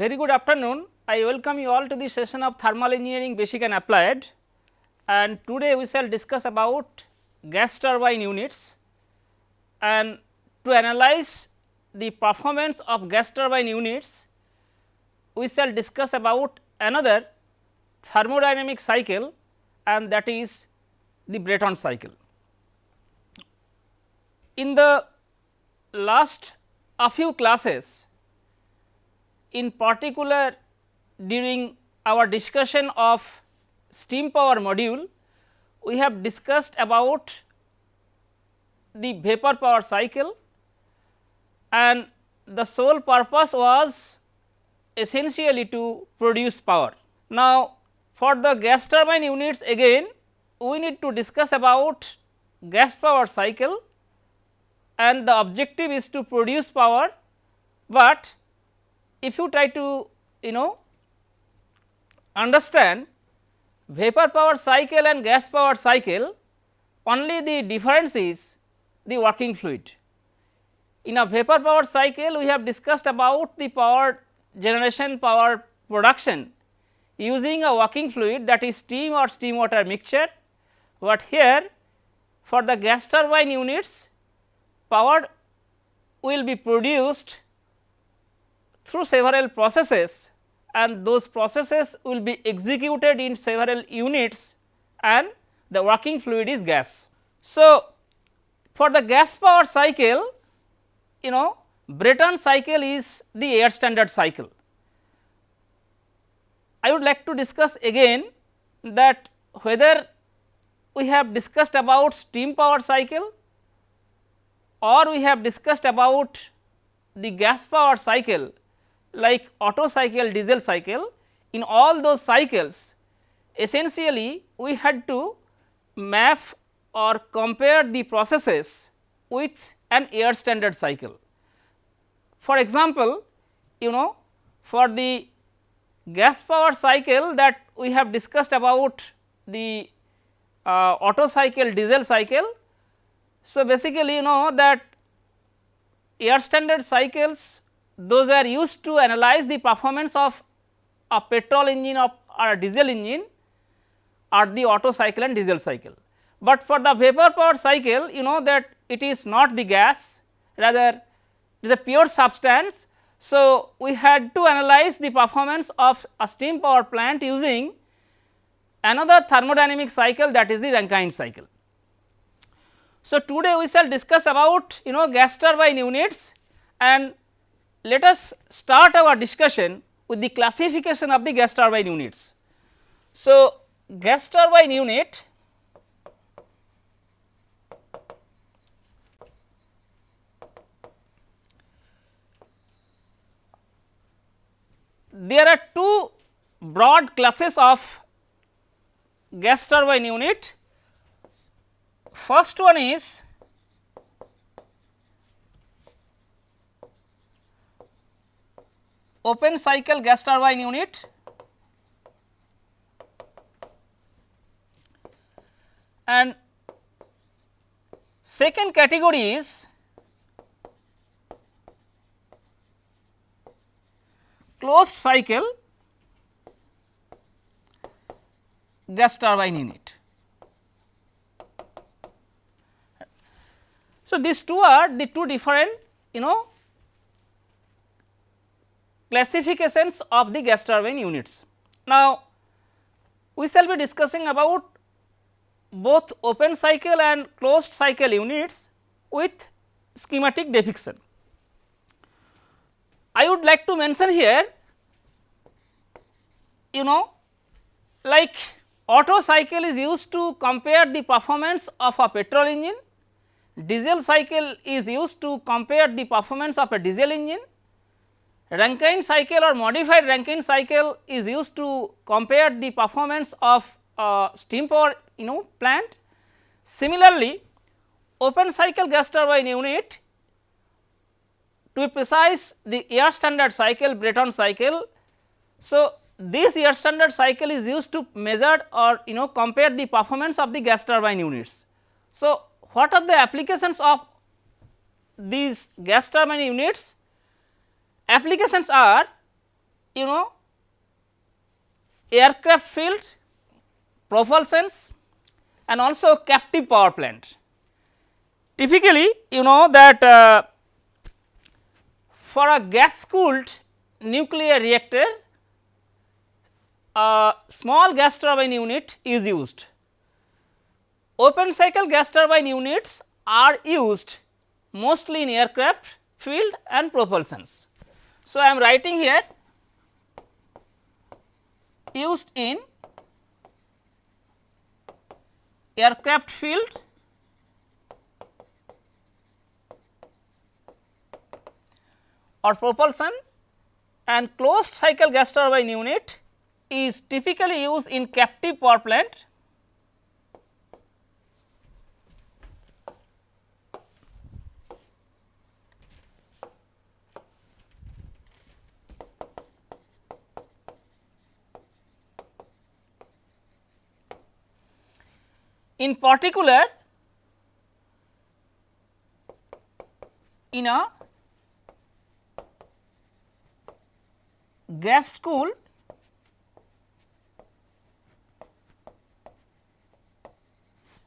Very good afternoon. I welcome you all to the session of thermal engineering basic and applied and today we shall discuss about gas turbine units and to analyze the performance of gas turbine units we shall discuss about another thermodynamic cycle and that is the Brayton cycle. In the last a few classes in particular during our discussion of steam power module, we have discussed about the vapor power cycle and the sole purpose was essentially to produce power. Now, for the gas turbine units again we need to discuss about gas power cycle and the objective is to produce power, but if you try to you know understand vapor power cycle and gas power cycle only the difference is the working fluid. In a vapor power cycle we have discussed about the power generation power production using a working fluid that is steam or steam water mixture, but here for the gas turbine units power will be produced through several processes and those processes will be executed in several units and the working fluid is gas. So, for the gas power cycle you know Brayton cycle is the air standard cycle. I would like to discuss again that whether we have discussed about steam power cycle or we have discussed about the gas power cycle like Otto cycle, diesel cycle, in all those cycles essentially we had to map or compare the processes with an air standard cycle. For example, you know for the gas power cycle that we have discussed about the uh, cycle, diesel cycle. So, basically you know that air standard cycles those are used to analyze the performance of a petrol engine of or a diesel engine or the Otto cycle and diesel cycle. But for the vapor power cycle you know that it is not the gas rather it is a pure substance. So, we had to analyze the performance of a steam power plant using another thermodynamic cycle that is the Rankine cycle. So, today we shall discuss about you know gas turbine units and let us start our discussion with the classification of the gas turbine units. So, gas turbine unit there are two broad classes of gas turbine unit. First one is open cycle gas turbine unit and second category is closed cycle gas turbine unit. So, these two are the two different you know classifications of the gas turbine units. Now, we shall be discussing about both open cycle and closed cycle units with schematic depiction. I would like to mention here you know like Otto cycle is used to compare the performance of a petrol engine, diesel cycle is used to compare the performance of a diesel engine Rankine cycle or modified Rankine cycle is used to compare the performance of a steam power you know plant. Similarly, open cycle gas turbine unit to be precise the air standard cycle Brayton cycle. So, this air standard cycle is used to measure or you know compare the performance of the gas turbine units. So, what are the applications of these gas turbine units? Applications are you know aircraft field, propulsions and also captive power plant. Typically, you know that uh, for a gas cooled nuclear reactor, a small gas turbine unit is used. Open cycle gas turbine units are used mostly in aircraft field and propulsions. So, I am writing here used in aircraft field or propulsion and closed cycle gas turbine unit is typically used in captive power plant In particular, in a gas cooled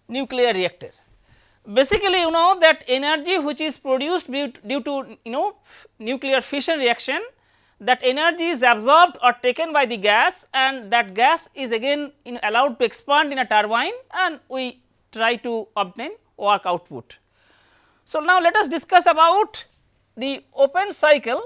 nuclear reactor. Basically, you know that energy which is produced due to you know nuclear fission reaction that energy is absorbed or taken by the gas and that gas is again in allowed to expand in a turbine and we try to obtain work output. So, now let us discuss about the open cycle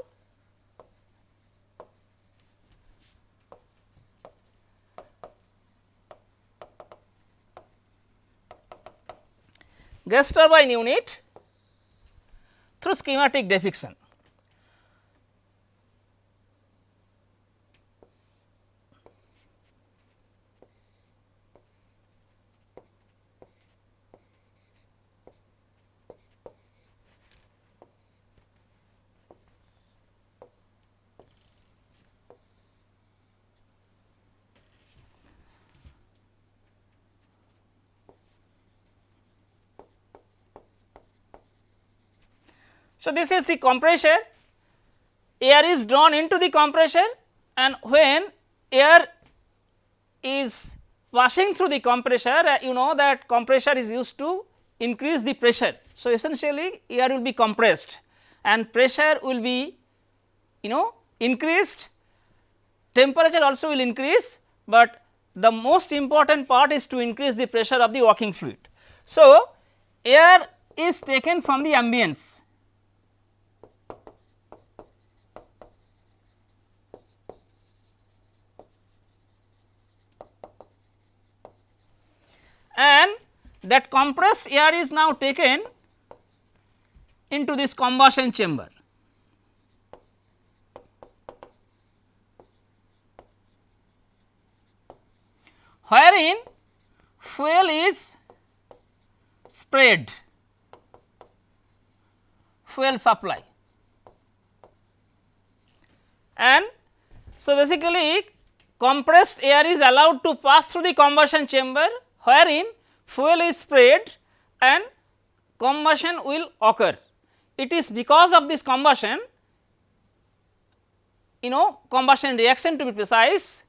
gas turbine unit through schematic depiction. So, this is the compressor air is drawn into the compressor and when air is passing through the compressor uh, you know that compressor is used to increase the pressure. So, essentially air will be compressed and pressure will be you know increased temperature also will increase, but the most important part is to increase the pressure of the working fluid. So, air is taken from the ambience and that compressed air is now taken into this combustion chamber. wherein fuel is spread fuel supply and so basically compressed air is allowed to pass through the combustion chamber wherein fuel is sprayed and combustion will occur. It is because of this combustion you know combustion reaction to be precise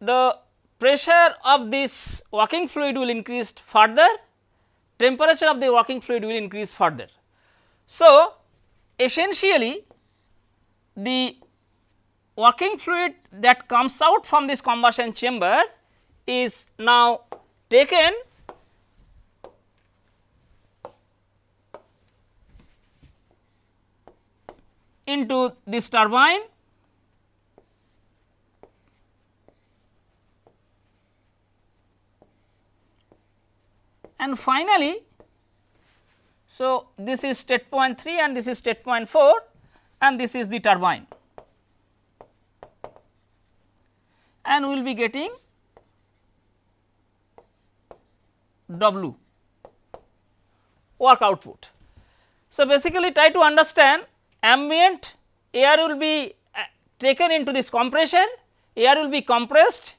the pressure of this working fluid will increase further temperature of the working fluid will increase further. So, essentially the working fluid that comes out from this combustion chamber is now taken. Into this turbine. And finally, so this is state point 3 and this is state point 4 and this is the turbine. And we will be getting W. Work output. So, basically try to understand ambient air will be uh, taken into this compressor, air will be compressed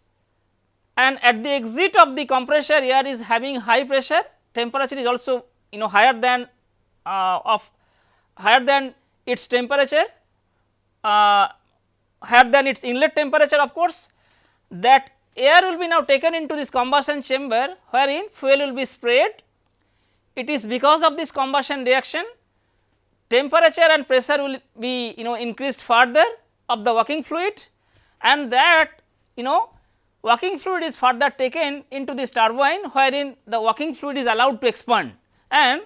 and at the exit of the compressor air is having high pressure, temperature is also you know higher than uh, of higher than its temperature uh, higher than its inlet temperature of course. That air will be now taken into this combustion chamber wherein fuel will be sprayed. It is because of this combustion reaction temperature and pressure will be you know increased further of the working fluid and that you know working fluid is further taken into this turbine wherein the working fluid is allowed to expand and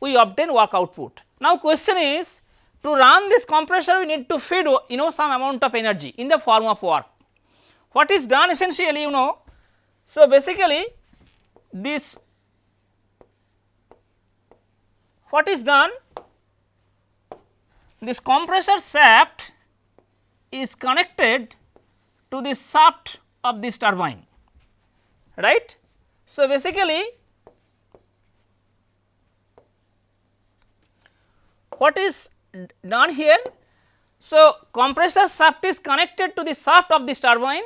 we obtain work output. Now question is to run this compressor we need to feed you know some amount of energy in the form of work. What is done essentially you know, so basically this what is done this compressor shaft is connected to the shaft of this turbine right. So, basically what is done here? So, compressor shaft is connected to the shaft of this turbine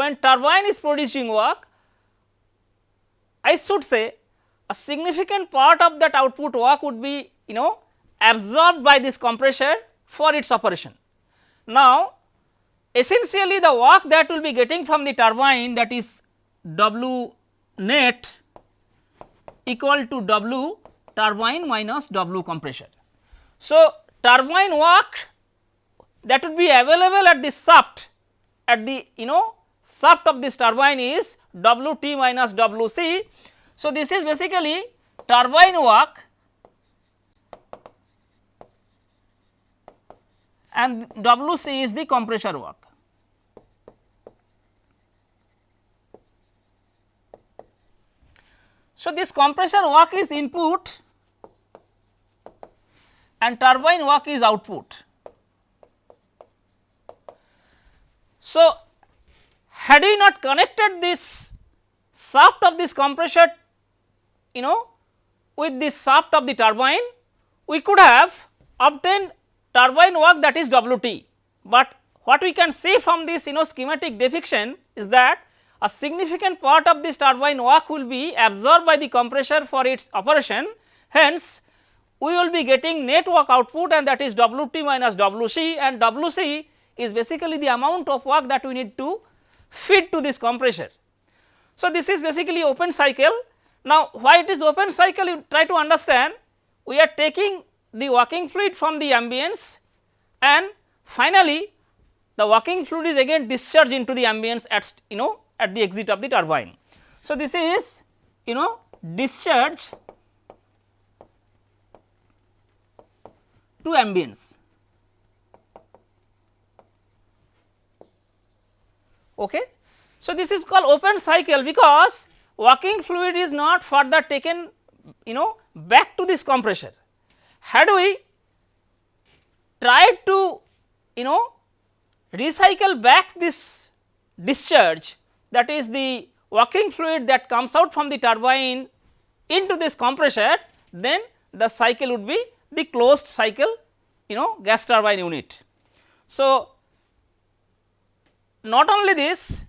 when turbine is producing work I should say a significant part of that output work would be you know absorbed by this compressor for its operation. Now, essentially the work that will be getting from the turbine that is W net equal to W turbine minus W compressor. So, turbine work that would be available at the shaft at the you know shaft of this turbine is W t minus W c. So, this is basically turbine work and W c is the compressor work. So, this compressor work is input and turbine work is output. So, had we not connected this shaft of this compressor you know with this shaft of the turbine, we could have obtained turbine work that is Wt, but what we can see from this you know schematic depiction is that a significant part of this turbine work will be absorbed by the compressor for its operation. Hence, we will be getting net work output and that is Wt minus Wc and Wc is basically the amount of work that we need to feed to this compressor. So, this is basically open cycle. Now, why it is open cycle you try to understand we are taking the working fluid from the ambience and finally, the working fluid is again discharged into the ambience at you know at the exit of the turbine. So, this is you know discharge to ambience. Okay. So, this is called open cycle because working fluid is not further taken you know back to this compressor. Had we tried to you know recycle back this discharge that is the working fluid that comes out from the turbine into this compressor then the cycle would be the closed cycle you know gas turbine unit. So, not only this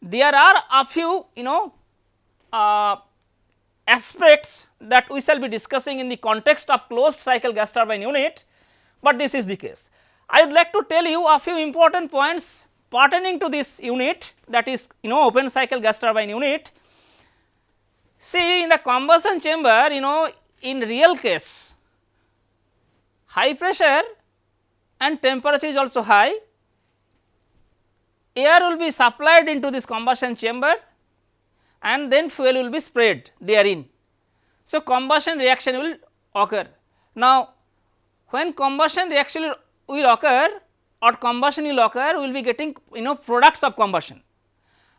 there are a few you know uh, aspects that we shall be discussing in the context of closed cycle gas turbine unit, but this is the case. I would like to tell you a few important points pertaining to this unit that is you know open cycle gas turbine unit. See in the combustion chamber you know in real case high pressure and temperature is also high, air will be supplied into this combustion chamber and then fuel will be sprayed therein. So, combustion reaction will occur. Now, when combustion reaction will occur or combustion will occur, we will be getting you know products of combustion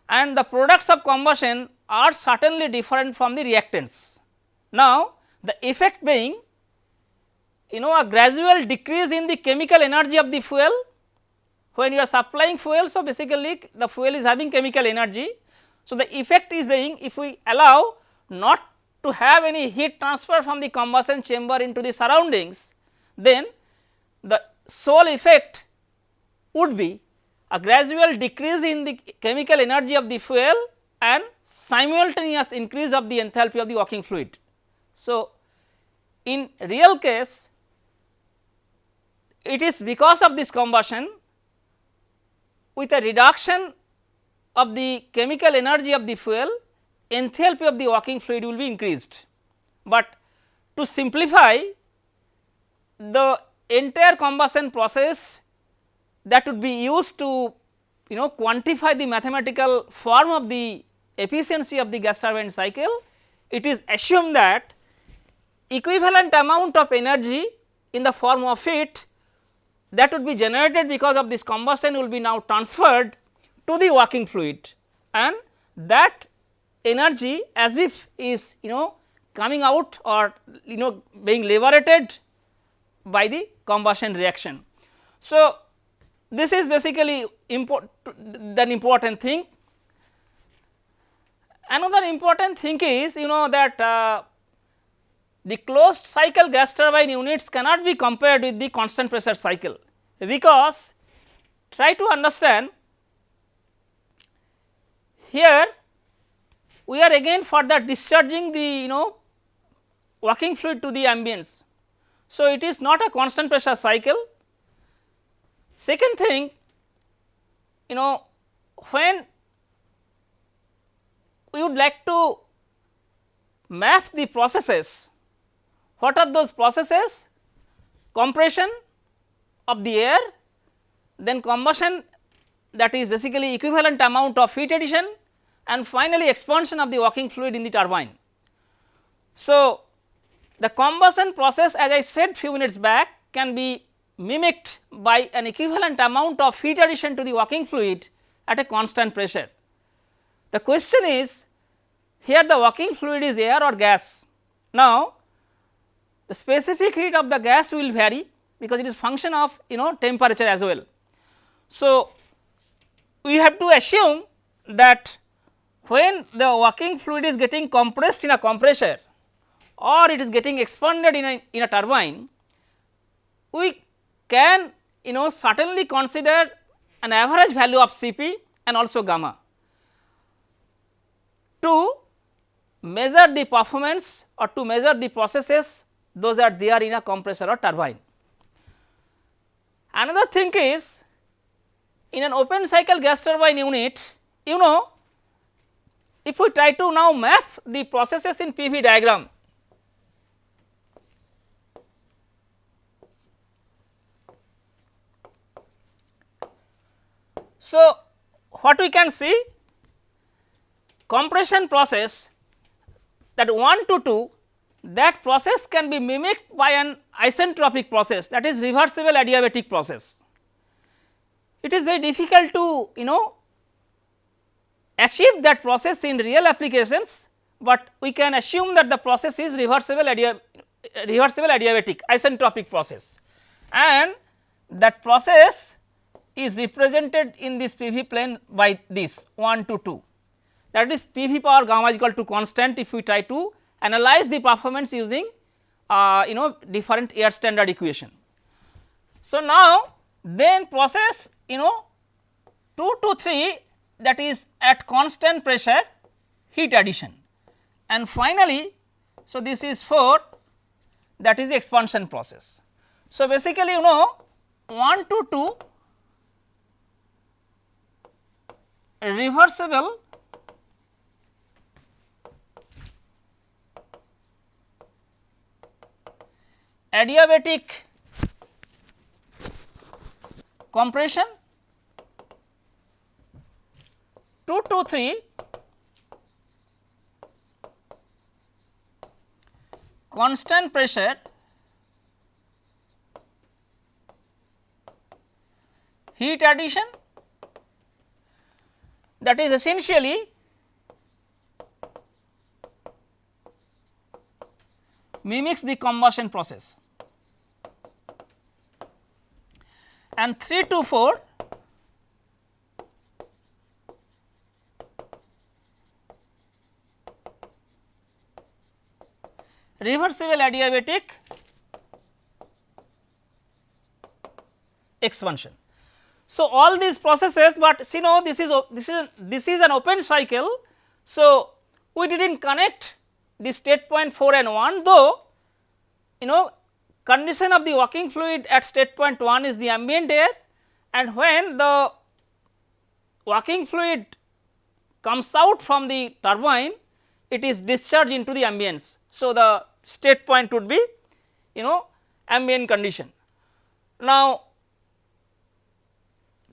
and the products of combustion are certainly different from the reactants. Now, the effect being you know a gradual decrease in the chemical energy of the fuel when you are supplying fuel. So, basically the fuel is having chemical energy. So, the effect is being if we allow not to have any heat transfer from the combustion chamber into the surroundings, then the sole effect would be a gradual decrease in the chemical energy of the fuel and simultaneous increase of the enthalpy of the working fluid. So, in real case it is because of this combustion with a reduction of the chemical energy of the fuel enthalpy of the working fluid will be increased. But to simplify the entire combustion process that would be used to you know quantify the mathematical form of the efficiency of the gas turbine cycle, it is assumed that equivalent amount of energy in the form of heat that would be generated because of this combustion will be now transferred to the working fluid and that energy as if is you know coming out or you know being liberated by the combustion reaction. So, this is basically import the important thing. Another important thing is you know that uh, the closed cycle gas turbine units cannot be compared with the constant pressure cycle because try to understand here we are again further discharging the you know working fluid to the ambience. So, it is not a constant pressure cycle. Second thing you know when we would like to map the processes what are those processes? Compression of the air, then combustion that is basically equivalent amount of heat addition and finally expansion of the working fluid in the turbine. So, the combustion process as I said few minutes back can be mimicked by an equivalent amount of heat addition to the working fluid at a constant pressure. The question is here the working fluid is air or gas. Now, the specific heat of the gas will vary because it is function of you know temperature as well. So, we have to assume that when the working fluid is getting compressed in a compressor or it is getting expanded in a, in a turbine, we can you know certainly consider an average value of Cp and also gamma to measure the performance or to measure the processes those are there in a compressor or turbine. Another thing is in an open cycle gas turbine unit you know if we try to now map the processes in PV diagram So, what we can see compression process that 1 to 2 that process can be mimicked by an isentropic process that is reversible adiabatic process. It is very difficult to you know achieve that process in real applications, but we can assume that the process is reversible adia reversible adiabatic isentropic process and that process is represented in this PV plane by this 1 to 2 that is PV power gamma is equal to constant if we try to analyze the performance using uh, you know different air standard equation. So, now then process you know 2 to 3 that is at constant pressure heat addition and finally, so this is 4 that is the expansion process. So, basically you know 1 to 2 reversible adiabatic compression 2 to 3 constant pressure heat addition that is essentially mimics the combustion process. And 3 to 4 reversible adiabatic expansion. So, all these processes, but see now this is this is this is an open cycle. So, we did not connect the state point 4 and 1 though you know condition of the working fluid at state point 1 is the ambient air and when the working fluid comes out from the turbine it is discharged into the ambience. So, the state point would be you know ambient condition. Now,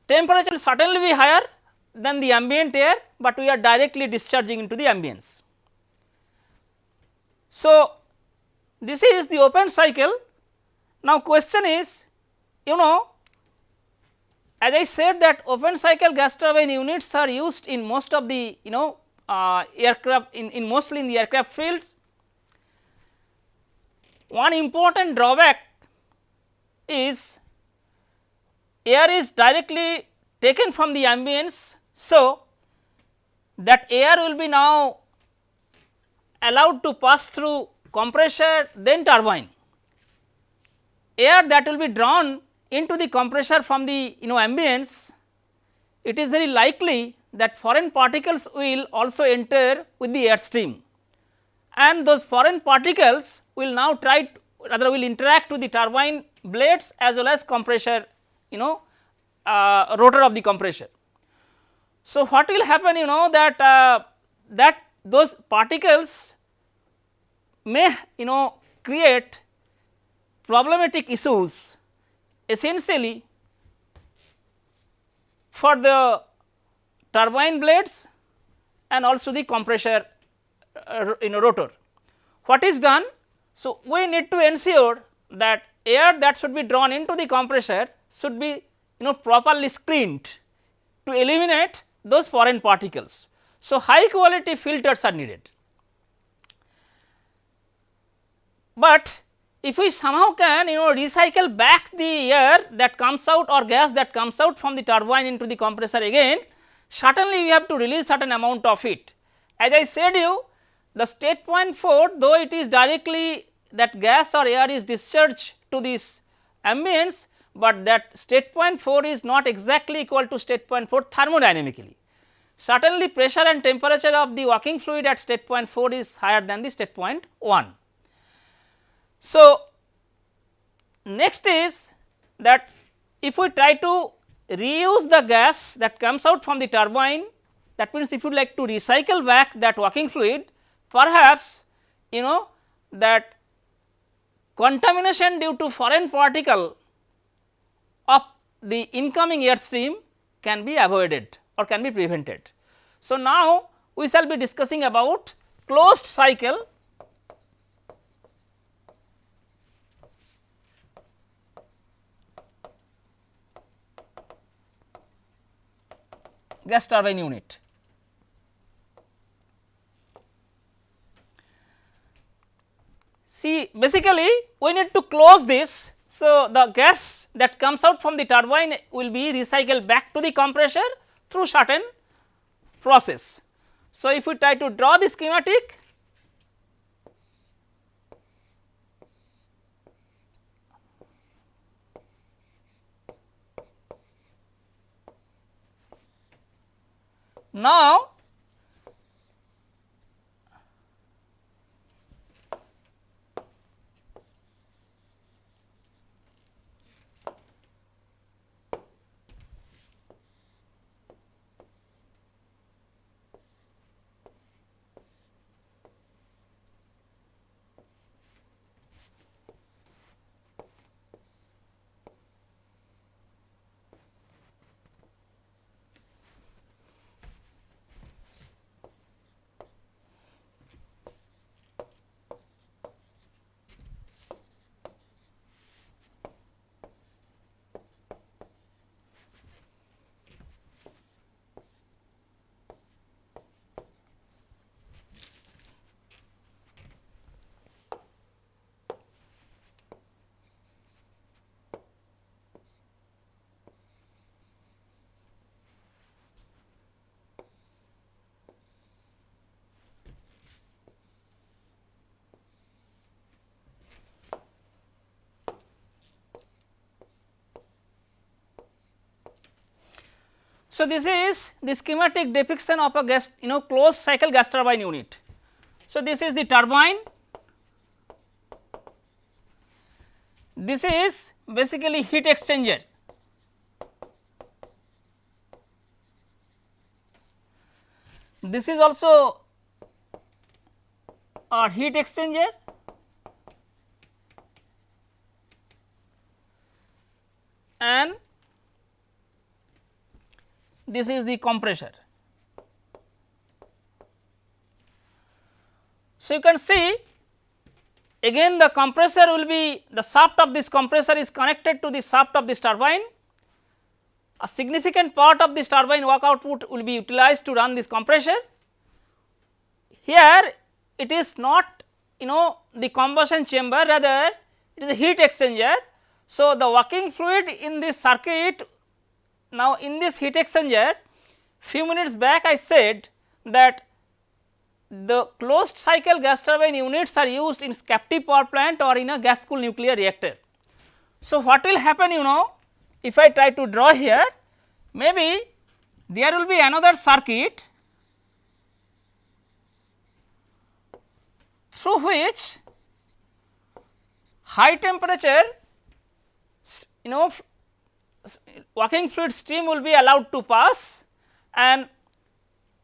temperature will certainly be higher than the ambient air, but we are directly discharging into the ambience. So, this is the open cycle. Now, question is you know as I said that open cycle gas turbine units are used in most of the you know uh, aircraft in, in mostly in the aircraft fields. One important drawback is air is directly taken from the ambience. So, that air will be now allowed to pass through compressor then turbine. Air that will be drawn into the compressor from the you know ambience, it is very likely that foreign particles will also enter with the air stream and those foreign particles will now try to, rather will interact with the turbine blades as well as compressor you know uh, rotor of the compressor. So, what will happen you know that uh, that those particles may you know create problematic issues essentially for the turbine blades and also the compressor uh, in a rotor. What is done? So, we need to ensure that air that should be drawn into the compressor should be you know properly screened to eliminate those foreign particles. So, high quality filters are needed. But if we somehow can you know recycle back the air that comes out or gas that comes out from the turbine into the compressor again, certainly we have to release certain amount of it. As I said you the state point 4 though it is directly that gas or air is discharged to this ambience, but that state point 4 is not exactly equal to state point 4 thermodynamically. Certainly pressure and temperature of the working fluid at state point 4 is higher than the state point 1. So, next is that if we try to reuse the gas that comes out from the turbine that means if you like to recycle back that working fluid perhaps you know that contamination due to foreign particle of the incoming air stream can be avoided or can be prevented. So, now we shall be discussing about closed cycle gas turbine unit. See basically we need to close this. So, the gas that comes out from the turbine will be recycled back to the compressor through certain process. So, if we try to draw the schematic Now, So, this is the schematic depiction of a gas you know closed cycle gas turbine unit. So, this is the turbine this is basically heat exchanger. This is also a heat exchanger and this is the compressor. So, you can see again the compressor will be the shaft of this compressor is connected to the shaft of this turbine. A significant part of this turbine work output will be utilized to run this compressor. Here it is not you know the combustion chamber rather it is a heat exchanger. So, the working fluid in this circuit now in this heat exchanger few minutes back I said that the closed cycle gas turbine units are used in captive power plant or in a gas cooled nuclear reactor. So, what will happen you know if I try to draw here maybe there will be another circuit through which high temperature you know working fluid stream will be allowed to pass and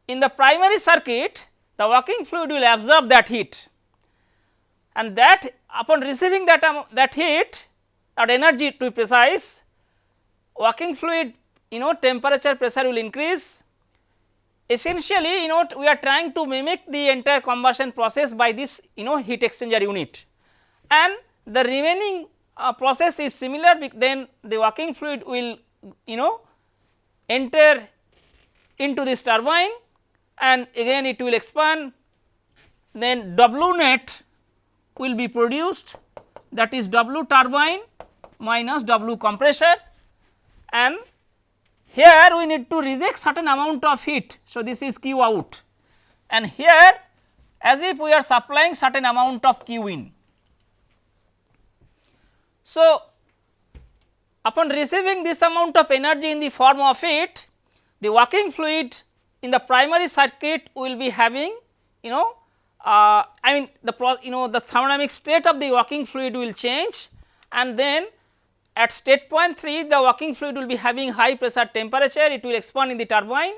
in the primary circuit the working fluid will absorb that heat. And that upon receiving that um, that heat or energy to be precise working fluid you know temperature pressure will increase. Essentially you know we are trying to mimic the entire combustion process by this you know heat exchanger unit. And the remaining uh, process is similar then the working fluid will you know enter into this turbine and again it will expand then W net will be produced that is W turbine minus W compressor and here we need to reject certain amount of heat. So, this is Q out and here as if we are supplying certain amount of Q in. So, upon receiving this amount of energy in the form of heat the working fluid in the primary circuit will be having you know uh, I mean the pro, you know the thermodynamic state of the working fluid will change. And then at state point 3 the working fluid will be having high pressure temperature. It will expand in the turbine.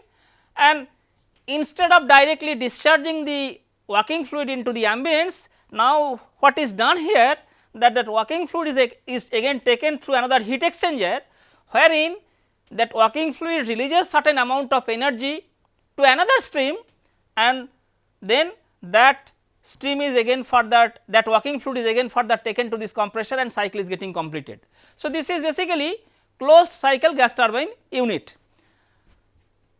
And instead of directly discharging the working fluid into the ambience now what is done here that that working fluid is, is again taken through another heat exchanger wherein that working fluid releases certain amount of energy to another stream and then that stream is again further that working fluid is again further taken to this compressor and cycle is getting completed. So, this is basically closed cycle gas turbine unit.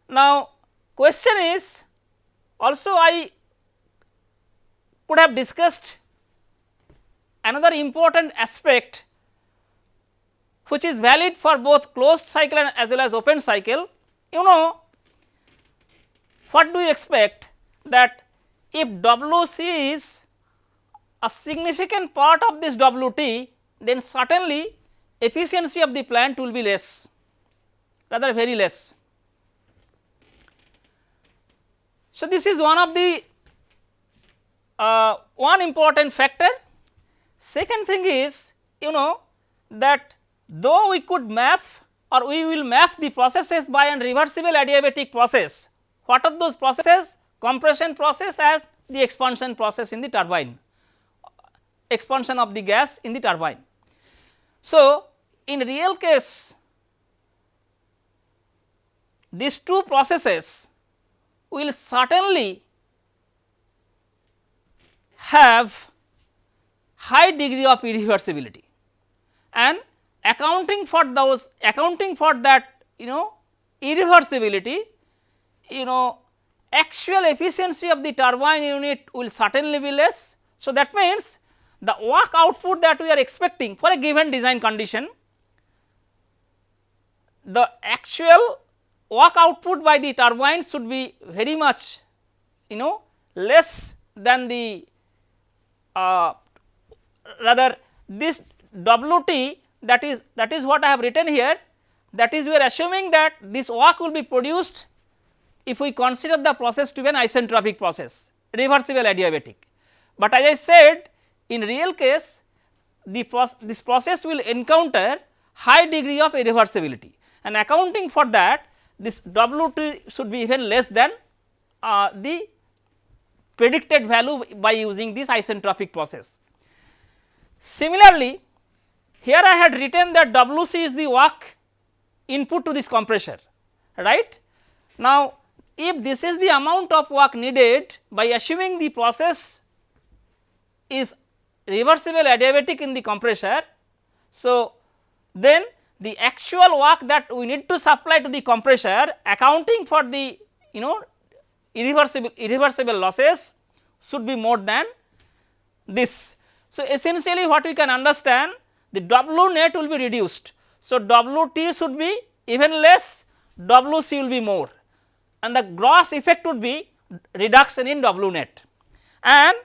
Now, question is also I could have discussed another important aspect which is valid for both closed cycle as well as open cycle. You know what do you expect that if WC is a significant part of this WT then certainly efficiency of the plant will be less rather very less. So, this is one of the uh, one important factor. Second thing is you know that though we could map or we will map the processes by an reversible adiabatic process what are those processes? Compression process as the expansion process in the turbine, expansion of the gas in the turbine. So, in real case these two processes will certainly have high degree of irreversibility and accounting for those accounting for that you know irreversibility you know actual efficiency of the turbine unit will certainly be less. So, that means the work output that we are expecting for a given design condition, the actual work output by the turbine should be very much you know less than the uh, rather this WT that is that is what I have written here that is we are assuming that this work will be produced if we consider the process to be an isentropic process reversible adiabatic. But as I said in real case the this process will encounter high degree of irreversibility and accounting for that this W t should be even less than uh, the predicted value by using this isentropic process. Similarly, here I had written that W c is the work input to this compressor right. Now, if this is the amount of work needed by assuming the process is reversible adiabatic in the compressor. So, then the actual work that we need to supply to the compressor accounting for the you know irreversible irreversible losses should be more than this. So, essentially what we can understand the W net will be reduced. So, W t should be even less W c will be more and the gross effect would be reduction in W net and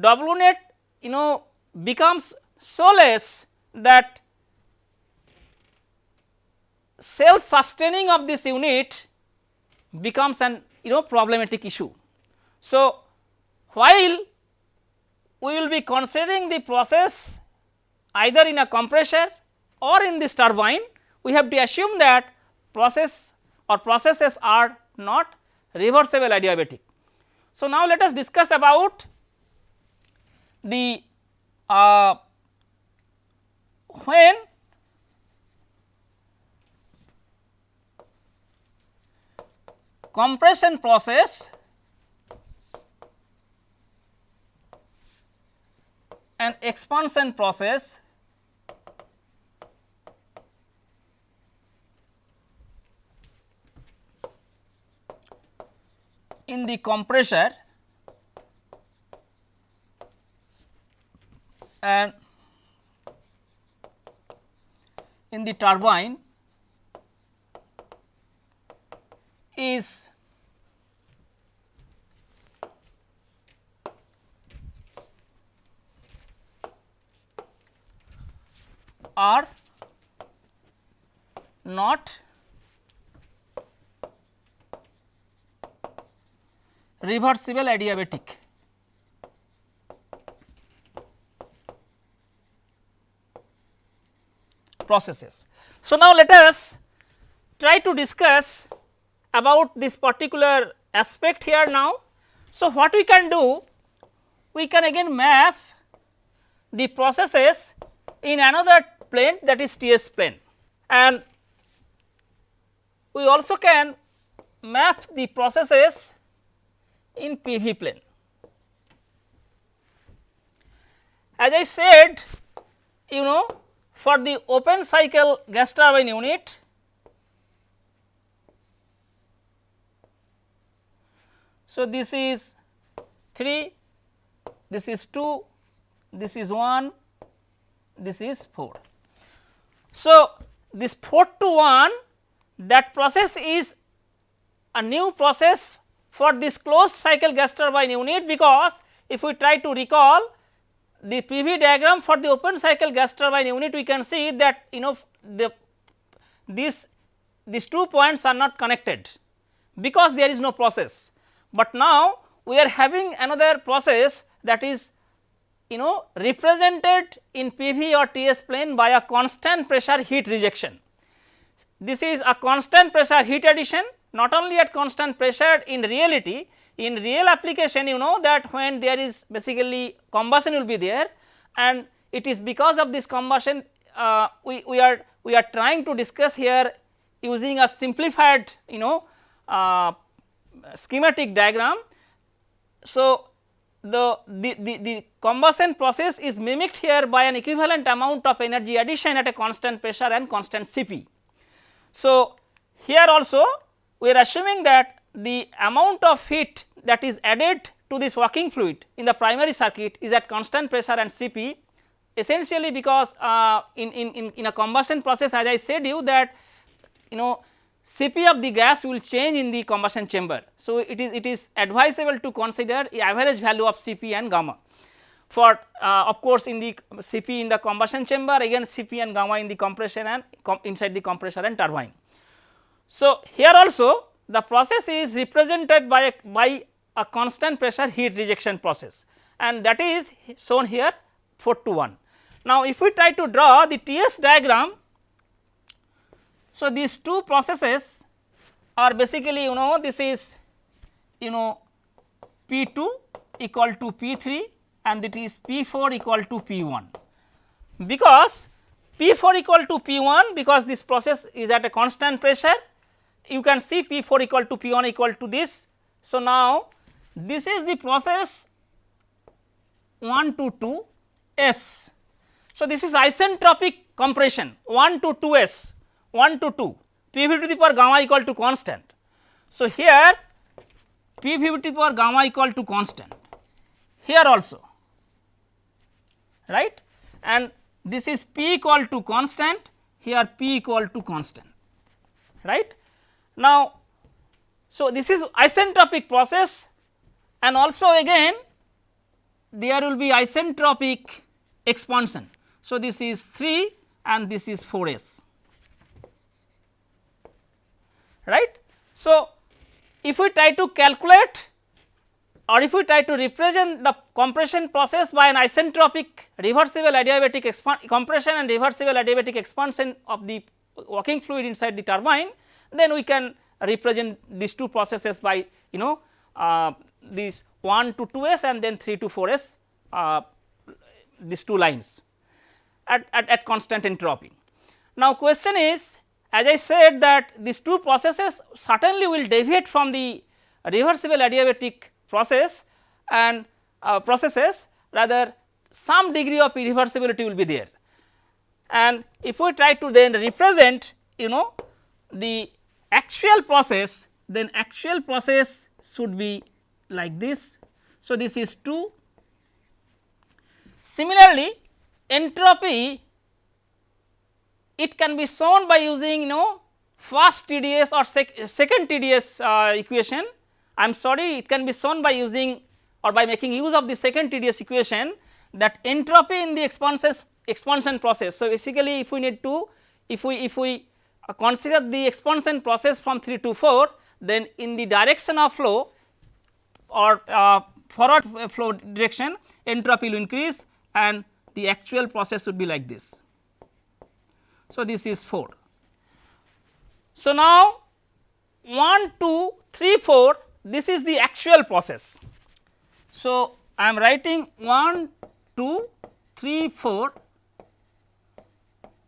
W net you know becomes so less that self sustaining of this unit becomes an you know problematic issue. So, while we will be considering the process either in a compressor or in this turbine, we have to assume that process or processes are not reversible adiabatic. So, now let us discuss about the uh, when compression process and expansion process. In the compressor. And in the turbine is are not reversible adiabatic. processes. So, now let us try to discuss about this particular aspect here now. So, what we can do? We can again map the processes in another plane that is TS plane and we also can map the processes in PV plane. As I said you know for the open cycle gas turbine unit So, this is 3, this is 2, this is 1, this is 4. So, this 4 to 1 that process is a new process for this closed cycle gas turbine unit because if we try to recall the PV diagram for the open cycle gas turbine unit we can see that you know the this these two points are not connected because there is no process. But now we are having another process that is you know represented in PV or TS plane by a constant pressure heat rejection. This is a constant pressure heat addition not only at constant pressure in reality in real application you know that when there is basically combustion will be there and it is because of this combustion uh, we, we are we are trying to discuss here using a simplified you know uh, schematic diagram. So, the, the, the, combustion process is mimicked here by an equivalent amount of energy addition at a constant pressure and constant Cp. So, here also we are assuming that the amount of heat that is added to this working fluid in the primary circuit is at constant pressure and Cp essentially because uh, in, in, in a combustion process as I said you that you know Cp of the gas will change in the combustion chamber. So, it is it is advisable to consider average value of Cp and gamma for uh, of course, in the Cp in the combustion chamber again Cp and gamma in the compression and com inside the compressor and turbine. So, here also the process is represented by a, by a constant pressure heat rejection process and that is shown here 4 to 1. Now, if we try to draw the TS diagram, so these two processes are basically you know this is you know P 2 equal to P 3 and it is P 4 equal to P 1. Because P 4 equal to P 1 because this process is at a constant pressure you can see P 4 equal to P 1 equal to this. So, now this is the process 1 to 2 S. So, this is isentropic compression 1 to 2 S 1 to 2 P v to the power gamma equal to constant. So, here P v to the power gamma equal to constant. Here also. Right? And this is P equal to constant. Here P equal to constant. Right. Now, so this is isentropic process. And also again there will be isentropic expansion. So, this is 3 and this is 4 s right. So, if we try to calculate or if we try to represent the compression process by an isentropic reversible adiabatic compression and reversible adiabatic expansion of the working fluid inside the turbine, then we can represent these two processes by you know uh, these 1 to 2 s and then 3 to 4 s uh, these two lines at, at, at constant entropy. Now, question is as I said that these two processes certainly will deviate from the reversible adiabatic process and uh, processes rather some degree of irreversibility will be there. And if we try to then represent you know the actual process then actual process should be like this. So, this is 2. Similarly, entropy it can be shown by using you know first TDS or sec second TDS uh, equation I am sorry it can be shown by using or by making use of the second TDS equation that entropy in the expansion process. So, basically if we need to if we if we uh, consider the expansion process from 3 to 4 then in the direction of flow or uh, forward flow direction entropy will increase and the actual process would be like this. So, this is 4. So, now 1 2 3 4 this is the actual process. So, I am writing 1, 2, 3, 4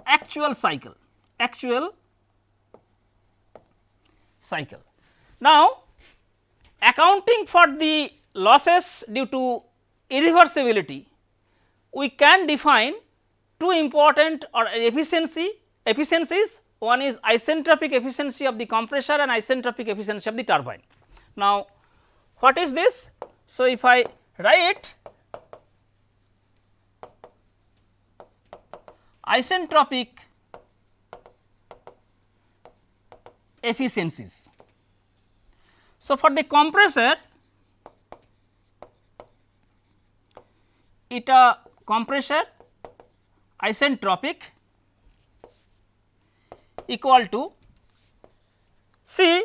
actual cycle, actual cycle. Now, accounting for the losses due to irreversibility, we can define two important or efficiency efficiencies one is isentropic efficiency of the compressor and isentropic efficiency of the turbine. Now, what is this? So, if I write isentropic efficiencies. So, for the compressor it a compressor isentropic equal to see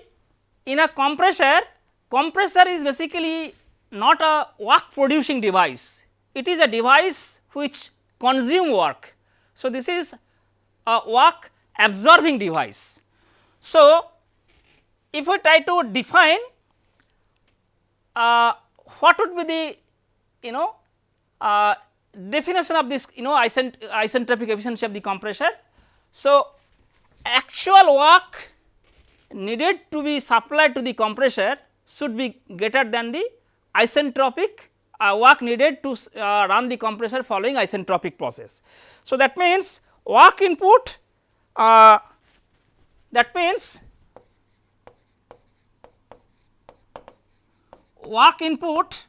in a compressor compressor is basically not a work producing device, it is a device which consume work. So, this is a work absorbing device. So, if we try to define uh, what would be the you know uh, definition of this you know isent isentropic efficiency of the compressor. So, actual work needed to be supplied to the compressor should be greater than the isentropic uh, work needed to uh, run the compressor following isentropic process. So, that means work input uh, that means work input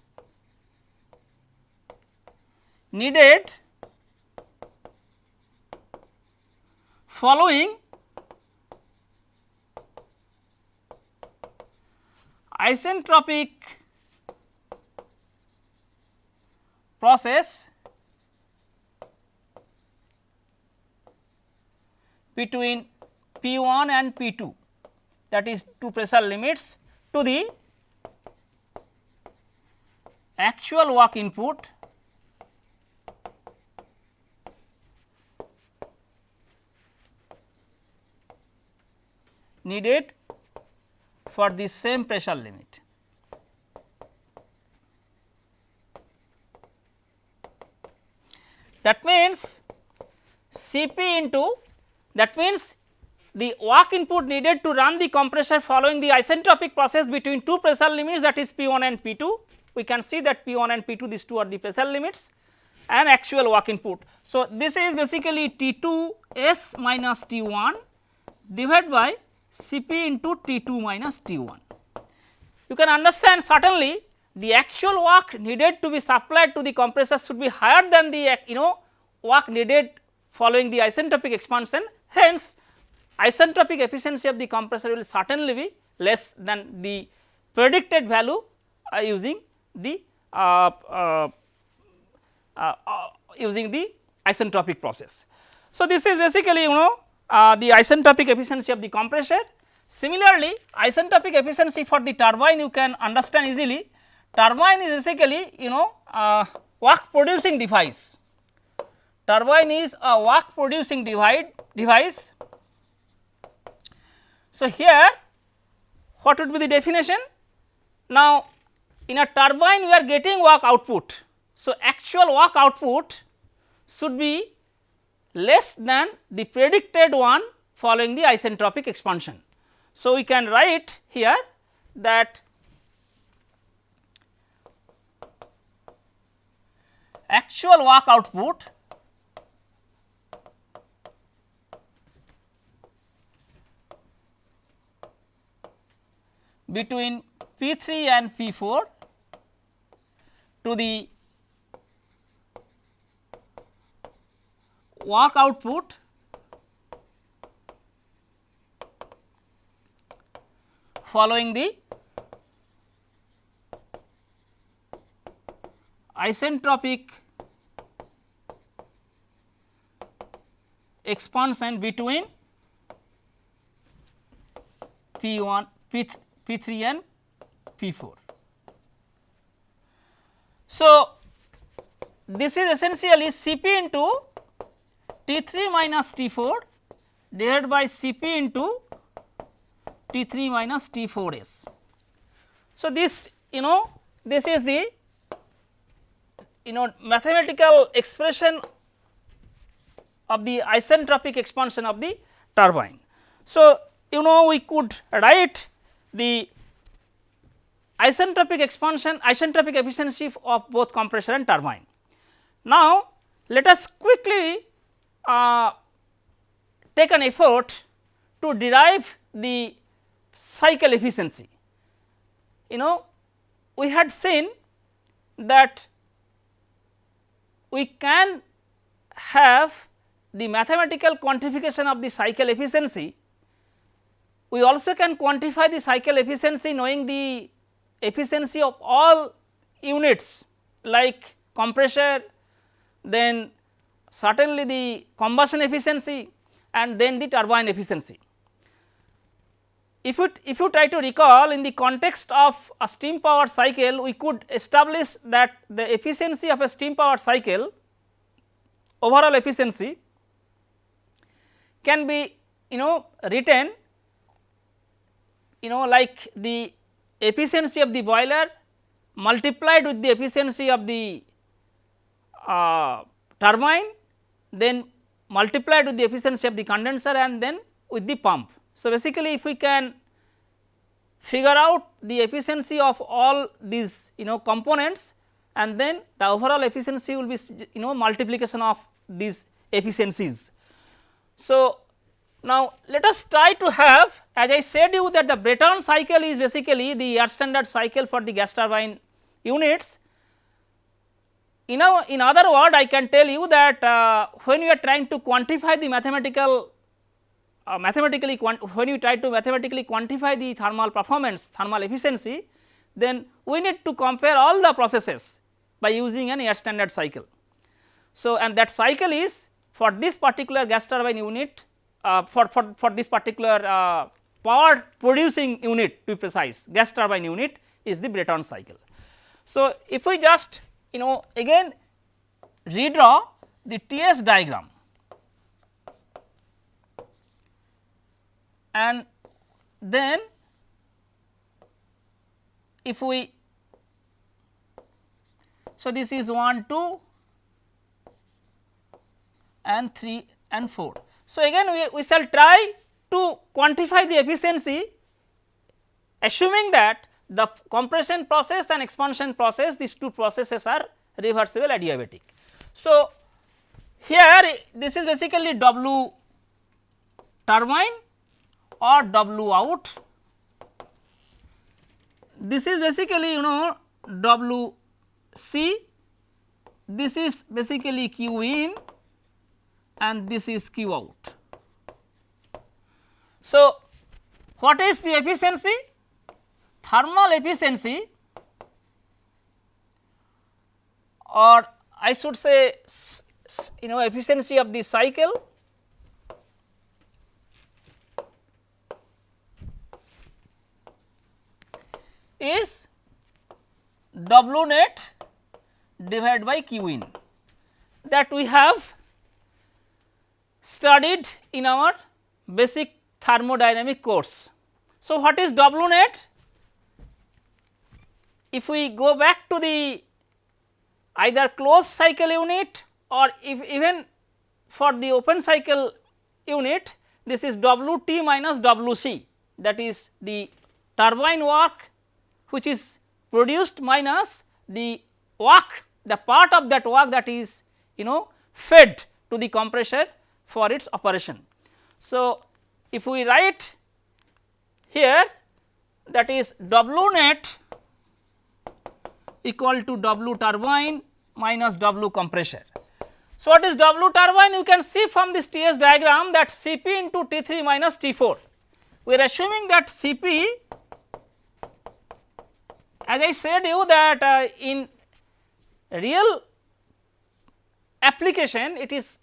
needed following isentropic process between P 1 and P 2 that is two pressure limits to the actual work input needed for the same pressure limit. That means Cp into that means the work input needed to run the compressor following the isentropic process between two pressure limits that is P 1 and P 2. We can see that P 1 and P 2 these two are the pressure limits and actual work input. So, this is basically T 2 S minus T 1 divided by C p into T 2 minus T 1. You can understand certainly the actual work needed to be supplied to the compressor should be higher than the you know work needed following the isentropic expansion. Hence, isentropic efficiency of the compressor will certainly be less than the predicted value uh, using the uh, uh, uh, uh, using the isentropic process. So, this is basically you know uh, the isentropic efficiency of the compressor. Similarly, isentropic efficiency for the turbine you can understand easily. Turbine is basically you know work producing device. Turbine is a work producing divide device. So, here what would be the definition? Now, in a turbine we are getting work output so, actual work output should be less than the predicted one following the isentropic expansion. So, we can write here that actual work output between P 3 and P 4 to the work output following the isentropic expansion between P 1 P, P 3 and P 4. So, this is essentially C p into T 3 minus T 4 divided by C p into T 3 minus T 4 s. So, this you know this is the you know mathematical expression of the isentropic expansion of the turbine. So, you know we could write the isentropic expansion isentropic efficiency of both compressor and turbine. Now, let us quickly uh, take an effort to derive the cycle efficiency. You know we had seen that we can have the mathematical quantification of the cycle efficiency. We also can quantify the cycle efficiency knowing the efficiency of all units like compressor, then certainly the combustion efficiency and then the turbine efficiency. If you, if you try to recall in the context of a steam power cycle, we could establish that the efficiency of a steam power cycle overall efficiency can be you know written you know like the efficiency of the boiler multiplied with the efficiency of the uh, turbine then multiplied with the efficiency of the condenser and then with the pump. So, basically if we can figure out the efficiency of all these you know components and then the overall efficiency will be you know multiplication of these efficiencies. So, now let us try to have as I said you that the Brayton cycle is basically the air standard cycle for the gas turbine units in, a, in other word I can tell you that uh, when you are trying to quantify the mathematical uh, mathematically when you try to mathematically quantify the thermal performance thermal efficiency then we need to compare all the processes by using an air standard cycle. So, and that cycle is for this particular gas turbine unit uh, for, for, for this particular uh, power producing unit to be precise gas turbine unit is the Brayton cycle. So, if we just you know again redraw the TS diagram and then if we so this is 1 2 and 3 and 4. So, again we, we shall try to quantify the efficiency assuming that the compression process and expansion process these two processes are reversible adiabatic. So, here this is basically W turbine or W out. This is basically you know W C, this is basically Q in and this is Q out. So, what is the efficiency? Thermal efficiency or I should say you know efficiency of the cycle is W net divided by Q in that we have studied in our basic thermodynamic course. So, what is W net? If we go back to the either closed cycle unit or if even for the open cycle unit this is W t minus W c that is the turbine work which is produced minus the work the part of that work that is you know fed to the compressor for its operation. So, if we write here that is W net equal to W turbine minus W compressor. So, what is W turbine? You can see from this TS diagram that Cp into T3 minus T4. We are assuming that Cp as I said you that uh, in real application it is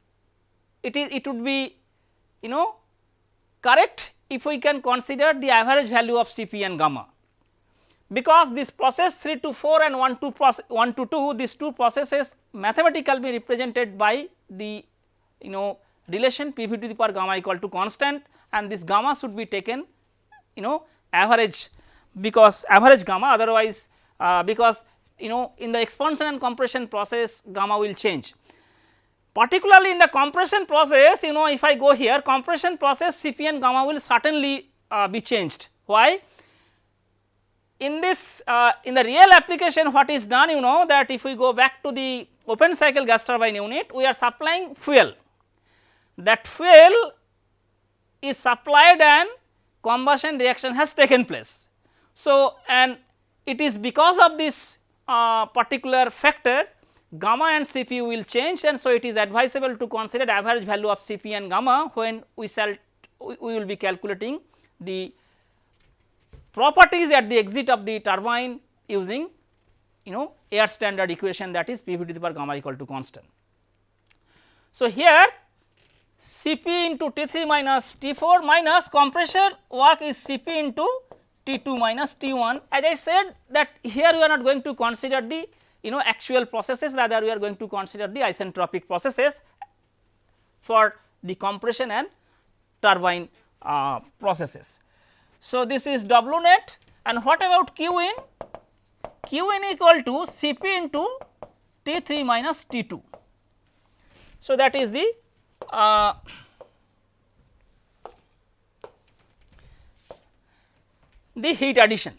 it is it would be you know correct if we can consider the average value of Cp and gamma because this process 3 to 4 and 1 to process 1 to 2 these two processes mathematically be represented by the you know relation P v to the power gamma equal to constant and this gamma should be taken you know average because average gamma otherwise uh, because you know in the expansion and compression process gamma will change. Particularly in the compression process you know if I go here compression process Cp and gamma will certainly uh, be changed. Why? In this uh, in the real application what is done you know that if we go back to the open cycle gas turbine unit we are supplying fuel. That fuel is supplied and combustion reaction has taken place. So, and it is because of this uh, particular factor gamma and Cp will change and so it is advisable to consider average value of Cp and gamma when we shall we will be calculating the properties at the exit of the turbine using you know air standard equation that is P v to the power gamma equal to constant. So, here Cp into T3 minus T4 minus compressor work is Cp into T2 minus T1 as I said that here we are not going to consider the you know actual processes rather we are going to consider the isentropic processes for the compression and turbine uh, processes. So, this is W net and what about Q in? Q in equal to Cp into T3 minus T2. So, that is the uh, the heat addition.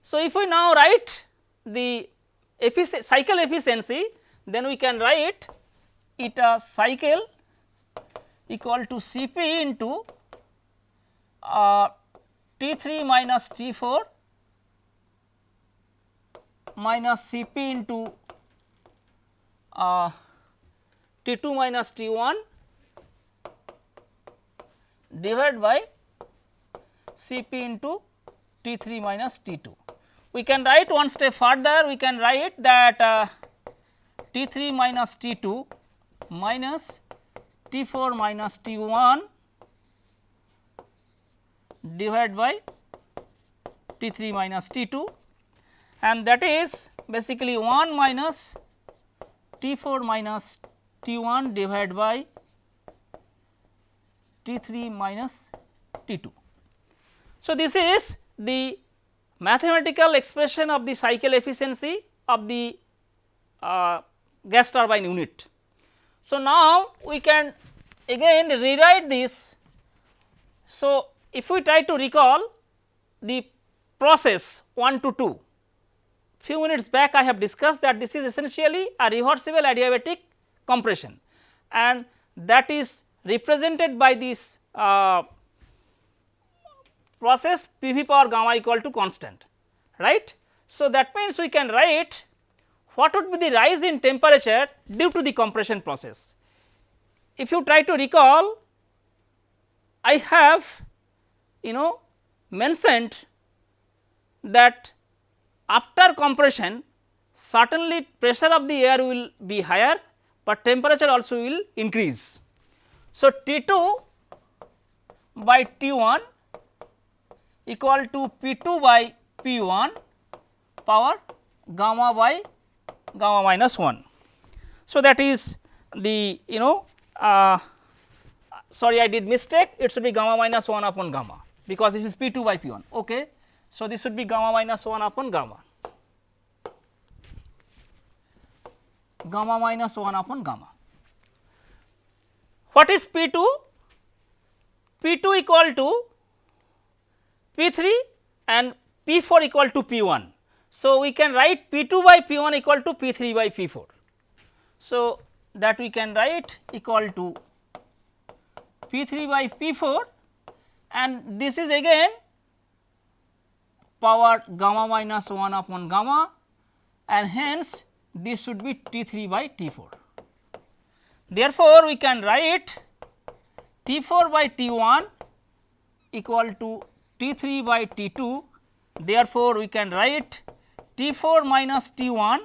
So, if we now write the effic cycle efficiency then we can write eta cycle equal to Cp into uh, T3 minus T4 minus Cp into uh, T2 minus T1 divided by Cp into T3 minus T2. We can write one step further we can write that uh, T3 minus T2 minus T4 minus T1 divided by T3 minus T2 and that is basically 1 minus T4 minus T1 divided by T3 minus T2. So, this is the mathematical expression of the cycle efficiency of the uh, gas turbine unit. So, now we can again rewrite this. So, if we try to recall the process 1 to 2, few minutes back I have discussed that this is essentially a reversible adiabatic compression and that is represented by this uh, process P v power gamma equal to constant right. So, that means we can write what would be the rise in temperature due to the compression process. If you try to recall I have you know mentioned that after compression certainly pressure of the air will be higher, but temperature also will increase. So, T 2 by T 1 equal to P 2 by P 1 power gamma by gamma minus 1. So, that is the you know uh, sorry I did mistake it should be gamma minus 1 upon gamma because this is P 2 by P 1 ok. So, this would be gamma minus 1 upon gamma gamma minus 1 upon gamma. What is P 2? P 2 equal to P 3 and P 4 equal to P 1. So, we can write P 2 by P 1 equal to P 3 by P 4. So, that we can write equal to P 3 by P 4 and this is again power gamma minus 1 upon gamma and hence this should be T 3 by T 4. Therefore, we can write T 4 by T 1 equal to T 3 by T 2. Therefore, we can write T 4 minus T 1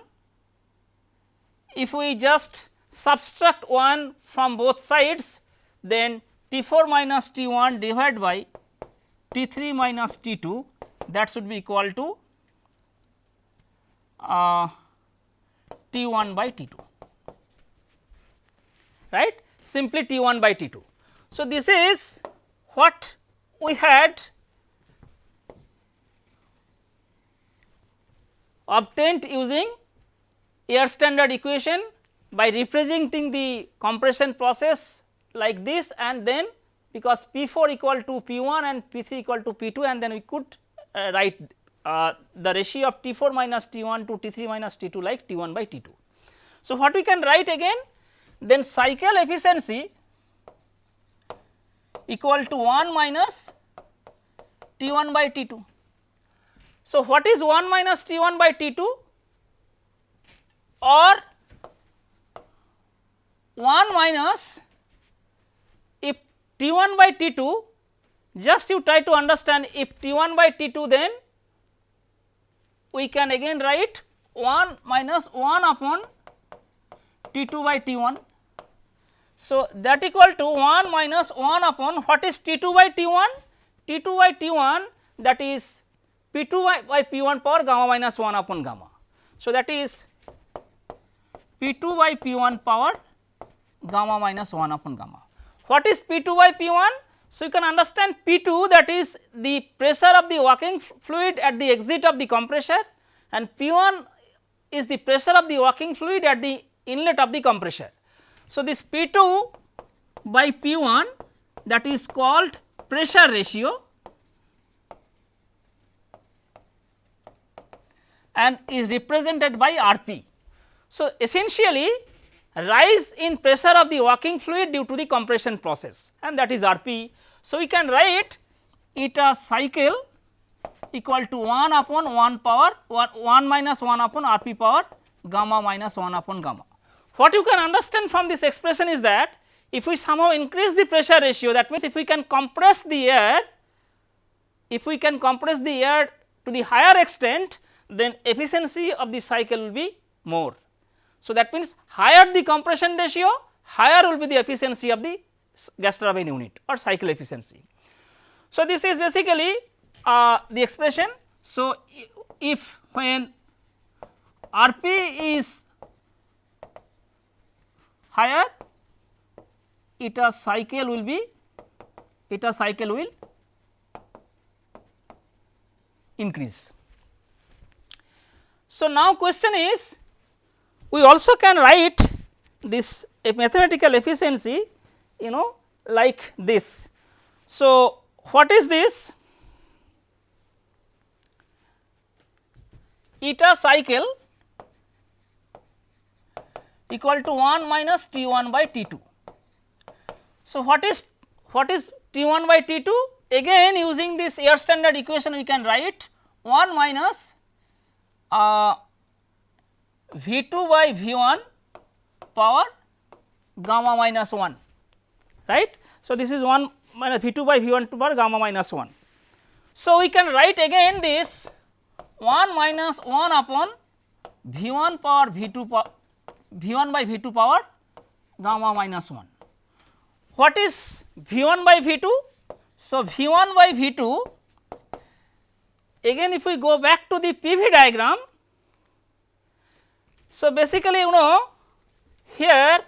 if we just subtract 1 from both sides then T 4 minus T 1 divided by T 3 minus T 2 that should be equal to uh, T 1 by T 2 right simply T 1 by T 2. So, this is what we had obtained using air standard equation by representing the compression process like this and then because P 4 equal to P 1 and P 3 equal to P 2 and then we could uh, write uh, the ratio of T 4 minus T 1 to T 3 minus T 2 like T 1 by T 2. So, what we can write again then cycle efficiency equal to 1 minus T 1 by T 2. So, what is 1 minus T 1 by T 2 or 1 minus T 1 by T 2 just you try to understand if T 1 by T 2 then we can again write 1 minus 1 upon T 2 by T 1. So, that equal to 1 minus 1 upon what is T 2 by T 1? T 2 by T 1 that is P 2 by, by P 1 power gamma minus 1 upon gamma. So, that is P 2 by P 1 power gamma minus 1 upon gamma. What is P 2 by P 1? So, you can understand P 2 that is the pressure of the working fluid at the exit of the compressor and P 1 is the pressure of the working fluid at the inlet of the compressor. So, this P 2 by P 1 that is called pressure ratio and is represented by R p. So, essentially rise in pressure of the working fluid due to the compression process and that is R p. So, we can write eta cycle equal to 1 upon 1 power 1, 1 minus 1 upon R p power gamma minus 1 upon gamma. What you can understand from this expression is that if we somehow increase the pressure ratio that means if we can compress the air, if we can compress the air to the higher extent then efficiency of the cycle will be more. So, that means higher the compression ratio higher will be the efficiency of the gas turbine unit or cycle efficiency. So, this is basically uh, the expression. So, if when R p is higher eta cycle will be eta cycle will increase. So, now question is we also can write this a mathematical efficiency you know like this. So, what is this? Eta cycle equal to 1 minus T 1 by T 2. So, what is what is T 1 by T 2? Again using this air standard equation we can write 1 minus uh, V 2 by V 1 power gamma minus 1 right. So, this is 1 minus V 2 by V 1 power gamma minus 1. So, we can write again this 1 minus 1 upon V 1 power V 2 power V 1 by V 2 power gamma minus 1. What is V 1 by V 2? So, V 1 by V 2 again if we go back to the PV diagram. So, basically you know here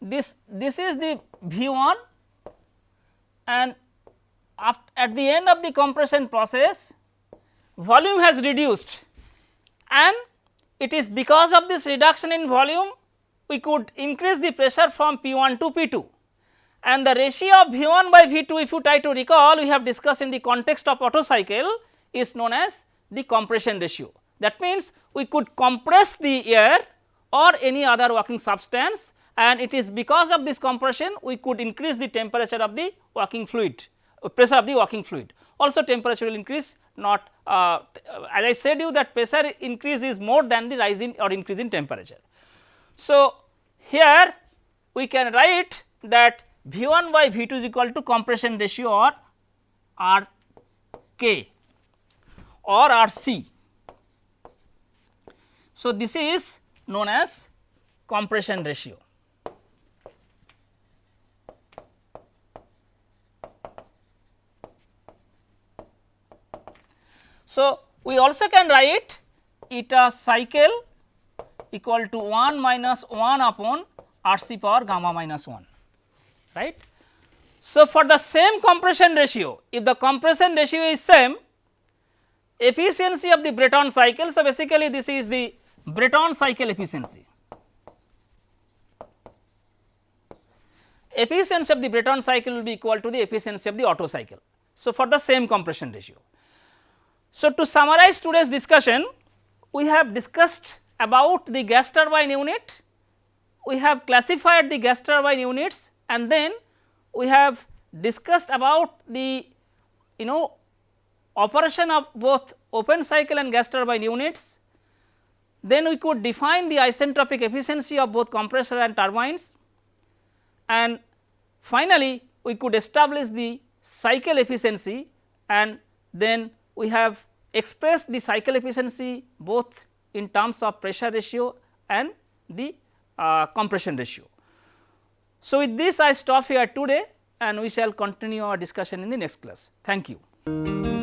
this this is the V 1 and at the end of the compression process volume has reduced and it is because of this reduction in volume we could increase the pressure from P 1 to P 2 and the ratio of V 1 by V 2 if you try to recall we have discussed in the context of Otto cycle is known as the compression ratio. That means, we could compress the air or any other working substance and it is because of this compression we could increase the temperature of the working fluid uh, pressure of the working fluid. Also temperature will increase not uh, as I said you that pressure increase is more than the rise in or increase in temperature. So, here we can write that V 1 by V 2 is equal to compression ratio or R k or R c. So, this is known as compression ratio. So, we also can write eta cycle equal to 1 minus 1 upon R c power gamma minus 1 right. So, for the same compression ratio if the compression ratio is same efficiency of the Brayton cycle. So, basically this is the Brayton cycle efficiency. Efficiency of the Brayton cycle will be equal to the efficiency of the Otto cycle. So, for the same compression ratio. So, to summarize today's discussion we have discussed about the gas turbine unit, we have classified the gas turbine units and then we have discussed about the you know operation of both open cycle and gas turbine units. Then we could define the isentropic efficiency of both compressor and turbines and finally, we could establish the cycle efficiency and then we have expressed the cycle efficiency both in terms of pressure ratio and the uh, compression ratio. So, with this I stop here today and we shall continue our discussion in the next class. Thank you.